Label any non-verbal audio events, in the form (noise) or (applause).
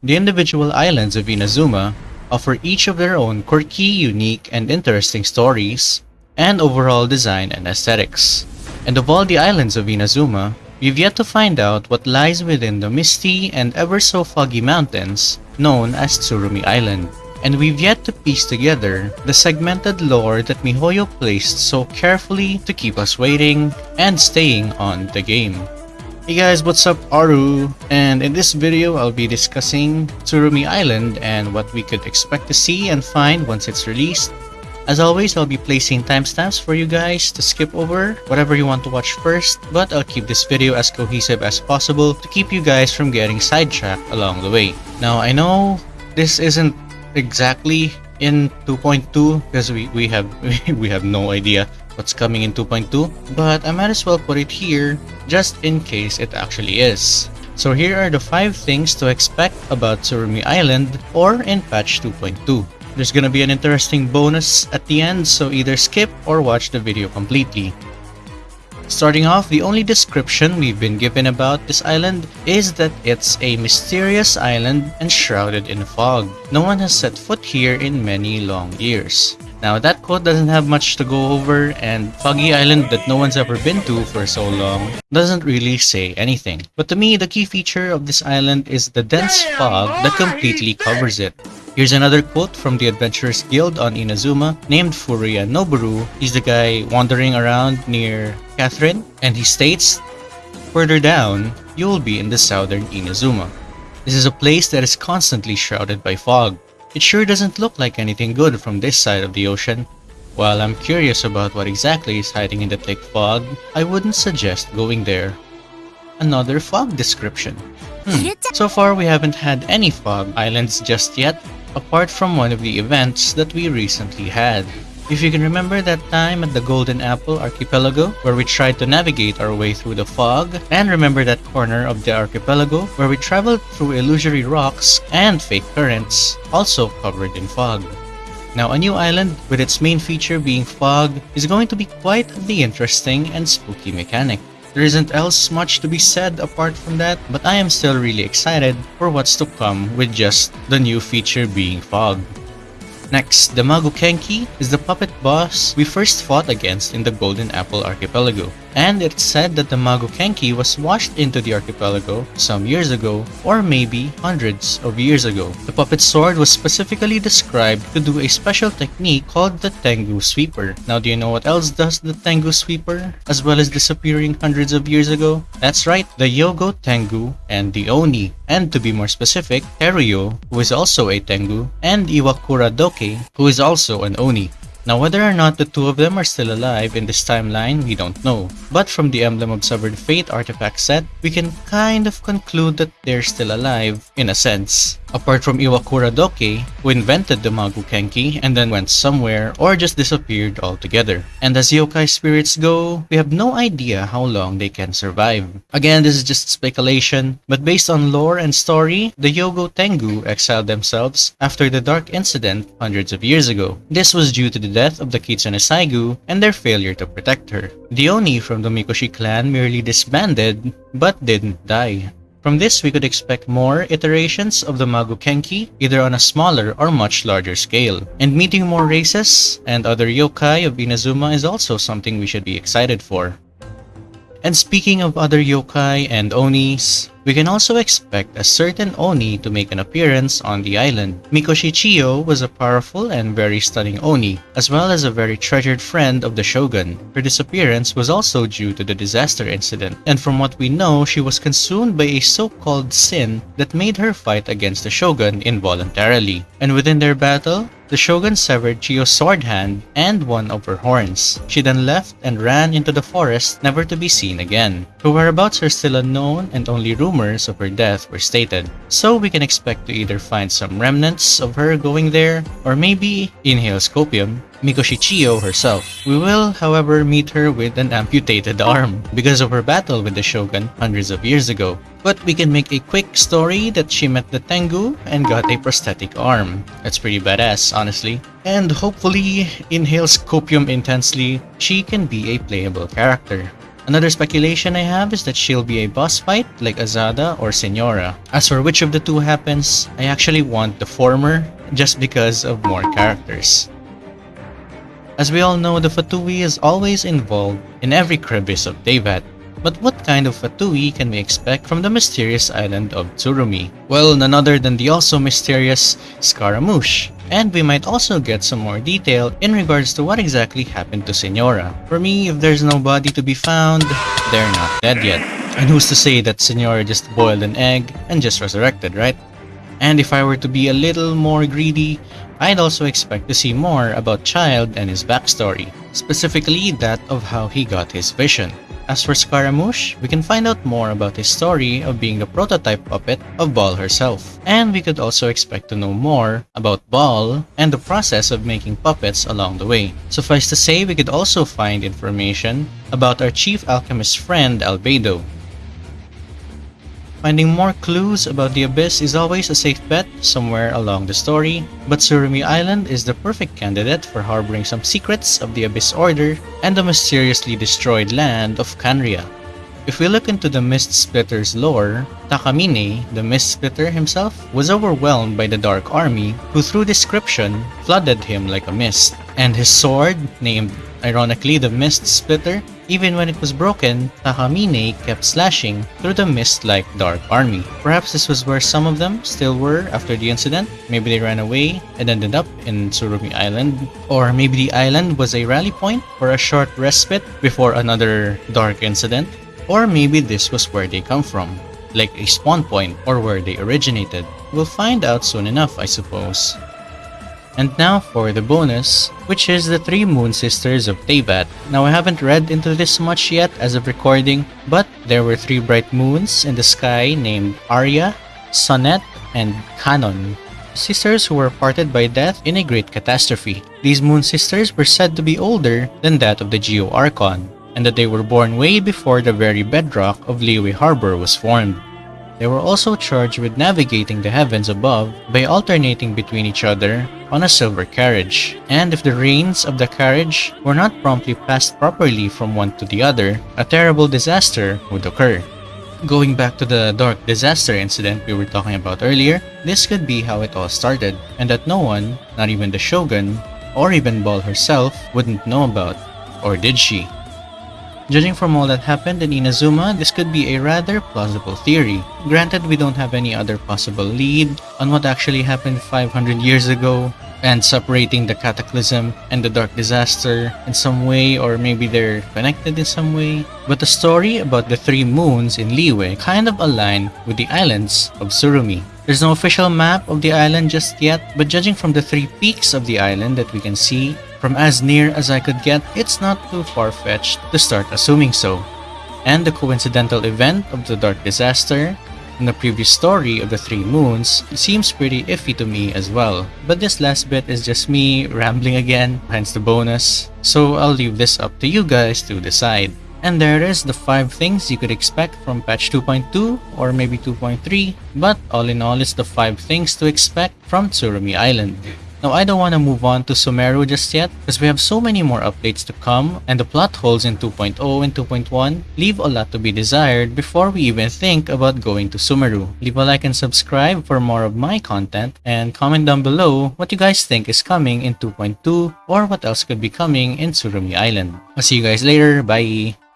The individual islands of Inazuma offer each of their own quirky, unique, and interesting stories, and overall design and aesthetics. And of all the islands of Inazuma, we've yet to find out what lies within the misty and ever so foggy mountains known as Tsurumi Island. And we've yet to piece together the segmented lore that MiHoYo placed so carefully to keep us waiting and staying on the game. Hey guys, what's up? Aru, and in this video I'll be discussing Tsurumi Island and what we could expect to see and find once it's released. As always, I'll be placing timestamps for you guys to skip over whatever you want to watch first, but I'll keep this video as cohesive as possible to keep you guys from getting sidetracked along the way. Now, I know this isn't exactly in 2.2 because we, we have (laughs) we have no idea what's coming in 2.2 but I might as well put it here just in case it actually is. So here are the 5 things to expect about Tsurumi Island or in patch 2.2. There's gonna be an interesting bonus at the end so either skip or watch the video completely. Starting off, the only description we've been given about this island is that it's a mysterious island and shrouded in fog. No one has set foot here in many long years. Now that quote doesn't have much to go over and Foggy Island that no one's ever been to for so long doesn't really say anything. But to me, the key feature of this island is the dense fog that completely covers it. Here's another quote from the Adventurers Guild on Inazuma named Furuya Noboru. He's the guy wandering around near Katheryne and he states, Further down, you will be in the southern Inazuma. This is a place that is constantly shrouded by fog. It sure doesn't look like anything good from this side of the ocean. While I'm curious about what exactly is hiding in the thick fog, I wouldn't suggest going there. Another fog description. Hmm. So far we haven't had any fog islands just yet, apart from one of the events that we recently had. If you can remember that time at the Golden Apple Archipelago where we tried to navigate our way through the fog, and remember that corner of the archipelago where we traveled through illusory rocks and fake currents, also covered in fog. Now a new island with its main feature being fog is going to be quite the interesting and spooky mechanic. There isn't else much to be said apart from that, but I am still really excited for what's to come with just the new feature being fog. Next, the Maguu Kenki is the puppet boss we first fought against in the Golden Apple Archipelago. And it's said that the Maguu Kenki was washed into the archipelago some years ago, or maybe hundreds of years ago. The puppet sword was specifically described to do a special technique called the Tengu Sweeper. Now do you know what else does the Tengu Sweeper, as well as disappearing hundreds of years ago? That's right, the Yogo Tengu and the Oni. And to be more specific, Teruyo, who is also a Tengu, and Iwakura Doke, who is also an Oni. Now whether or not the two of them are still alive in this timeline, we don't know. But from the Emblem of Severed Fate artifact set, we can kind of conclude that they're still alive, in a sense. Apart from Iwakura Doke, who invented the Maguu Kenki and then went somewhere or just disappeared altogether. And as yokai spirits go, we have no idea how long they can survive. Again, this is just speculation, but based on lore and story, the Yogo Tengu exiled themselves after the Dark Incident hundreds of years ago. This was due to the death of the Kitsune Saigu and their failure to protect her. The Oni from the Mikoshi clan merely disbanded, but didn't die. From this, we could expect more iterations of the Maguu Kenki, either on a smaller or much larger scale. And meeting more races and other yokai of Inazuma is also something we should be excited for. And speaking of other yokai and onis, we can also expect a certain Oni to make an appearance on the island. Mikoshi Chiyo was a powerful and very stunning Oni, as well as a very treasured friend of the Shogun. Her disappearance was also due to the disaster incident, and from what we know, she was consumed by a so-called sin that made her fight against the Shogun involuntarily. And within their battle, the shogun severed Chiyo's sword hand and one of her horns. She then left and ran into the forest, never to be seen again. Her whereabouts are still unknown and only rumors of her death were stated. So we can expect to either find some remnants of her going there, or maybe in Hales Copium, Mikoshi Chiyo herself. We will, however, meet her with an amputated arm because of her battle with the Shogun hundreds of years ago. But we can make a quick story that she met the Tengu and got a prosthetic arm. That's pretty badass, honestly. And hopefully, in Hales Copium intensely, she can be a playable character. Another speculation I have is that she'll be a boss fight like Azhdaha or Signora. As for which of the two happens, I actually want the former just because of more characters. As we all know, the Fatui is always involved in every crevice of Teyvat, but what kind of Fatui can we expect from the mysterious island of Tsurumi? Well, none other than the also mysterious Scaramouche. And we might also get some more detail in regards to what exactly happened to Signora. For me, if there's no body to be found, they're not dead yet. And who's to say that Signora just boiled an egg and just resurrected, right? And if I were to be a little more greedy, I'd also expect to see more about Childe and his backstory, specifically that of how he got his vision. As for Scaramouche, we can find out more about his story of being the prototype puppet of Baal herself. And we could also expect to know more about Baal and the process of making puppets along the way. Suffice to say, we could also find information about our chief alchemist friend Albedo, Finding more clues about the Abyss is always a safe bet somewhere along the story, but Tsurumi Island is the perfect candidate for harboring some secrets of the Abyss Order and the mysteriously destroyed land of Khaenri'ah. If we look into the Mist Splitter's lore, Takamine, the Mist Splitter himself, was overwhelmed by the Dark Army, who through description flooded him like a mist. And his sword, named ironically the Mist Splitter, even when it was broken, Takamine kept slashing through the mist-like Dark Army. Perhaps this was where some of them still were after the incident. Maybe they ran away and ended up in Tsurumi Island. Or maybe the island was a rally point for a short respite before another dark incident. Or maybe this was where they come from, like a spawn point or where they originated. We'll find out soon enough, I suppose. And now for the bonus, which is the three moon sisters of Teyvat. Now I haven't read into this much yet as of recording, but there were three bright moons in the sky named Aria, Sonnet, and Canon. Sisters who were parted by death in a great catastrophe. These moon sisters were said to be older than that of the Geo Archon, and that they were born way before the very bedrock of Liyue Harbor was formed. They were also charged with navigating the heavens above by alternating between each other on a silver carriage, and if the reins of the carriage were not promptly passed properly from one to the other, a terrible disaster would occur. Going back to the dark disaster incident we were talking about earlier, this could be how it all started, and that no one, not even the Shogun, or even Baal herself, wouldn't know about. Or did she? Judging from all that happened in Inazuma, this could be a rather plausible theory. Granted, we don't have any other possible lead on what actually happened 500 years ago, and separating the cataclysm and the dark disaster in some way, or maybe they're connected in some way. But the story about the three moons in Liyue kind of align with the islands of Tsurumi. There's no official map of the island just yet, but judging from the three peaks of the island that we can see, from as near as I could get, it's not too far-fetched to start assuming so. And the coincidental event of the Dark Disaster and the previous story of the Three Moons seems pretty iffy to me as well. But this last bit is just me rambling again, hence the bonus. So I'll leave this up to you guys to decide. And there is the 5 things you could expect from patch 2.2 or maybe 2.3, but all in all it's the 5 things to expect from Tsurumi Island. Now I don't want to move on to Sumeru just yet because we have so many more updates to come and the plot holes in 2.0 and 2.1 leave a lot to be desired before we even think about going to Sumeru. Leave a like and subscribe for more of my content and comment down below what you guys think is coming in 2.2 or what else could be coming in Tsurumi Island. I'll see you guys later, bye!